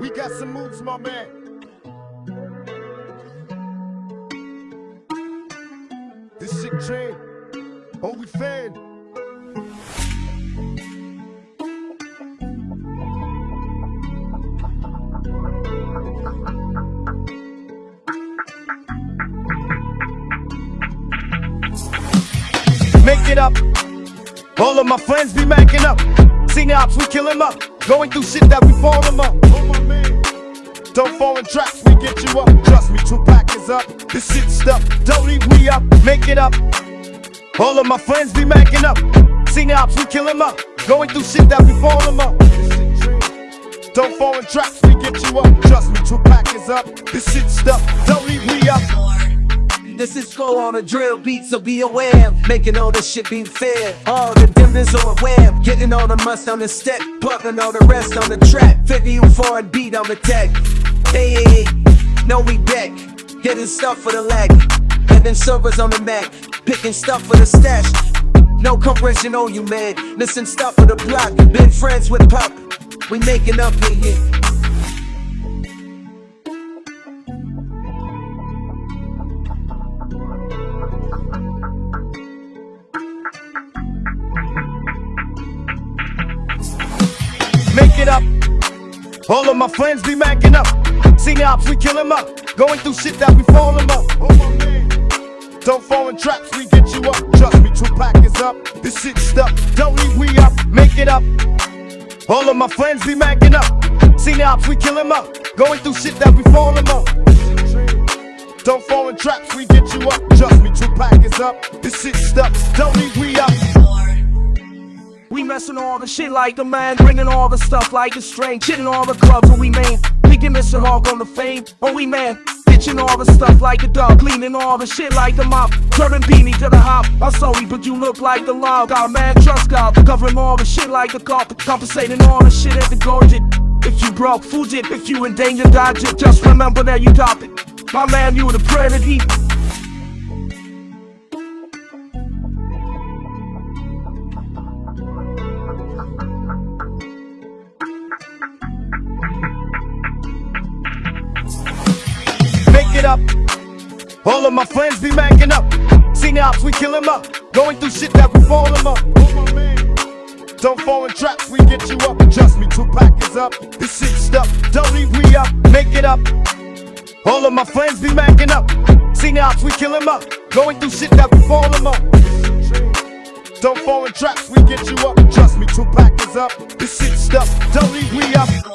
We got some moves, my man. This shit train. Oh, we fan. Make it up. All of my friends be macking up. Seen ops, we kill him up. Going through shit that we fall up. Don't fall in traps, we get you up. Trust me, Tupac is up. This shit stuck. Don't leave we up. Make it up. All of my friends be macking up. Seen ops, we kill him up. Going through shit that we fall him up. Don't fall in traps, we get you up. Trust me, Tupac is up. This shit stuck. Don't leave we up. This is flow on a drill beat, so be aware. Making all this shit be fair. All the dividends on the web. Getting all the must on the step. Plugging all the rest on the track. 50 you foreign beat on the tech. Hey, know we back. Getting stuff for the leg. Having servers on the Mac. Picking stuff for the stash. No compression on you, man. Listen, stuff for the block. Been friends with Pop. We making up in here. Make it up. All of my friends be macking up. Seen ops, we kill him up. Going through shit that we fall him up. Oh. Don't fall in traps, we get you up. Trust me, Tupac is up. This shit stuck. Don't leave we up. Make it up. All of my friends be macking up. Seen ops, we kill him up. Going through shit that we fall him up. Don't fall in traps, we get you up. Trust me, Tupac is up. This shit stuck. Don't leave we up. We messin' all the shit like a man, bringing all the stuff like a string, chitting all the clubs when we main. We Mr. Hawk on the fame, oh we man. Bitching all the stuff like a dog, cleaning all the shit like a mop, turning beanie to the hop. I'm sorry, but you look like the law. God man, trust God, covering all the shit like a cop, compensating all the shit at the gorget. If you broke, food it. If you in danger, dodge it. Just remember that you top it. My man, you the prayer up. All of my friends be macking up. Seen ops, we kill him up. Going through shit that we fall him up. Don't fall in traps, we get you up. Trust me, Tupac is up. This shit stuck. Don't leave we up. Make it up. All of my friends be macking up. Seen ops, we kill him up. Going through shit that we fall him up. Don't fall in traps, we get you up. Trust me, Tupac is up. This shit stuck. Don't leave we up.